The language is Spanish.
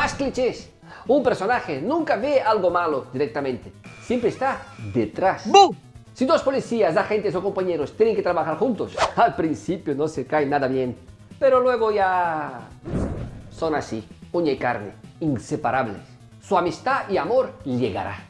Más clichés. Un personaje nunca ve algo malo directamente. Siempre está detrás. Si dos policías, agentes o compañeros tienen que trabajar juntos, al principio no se cae nada bien. Pero luego ya... son así, uña y carne, inseparables. Su amistad y amor llegará.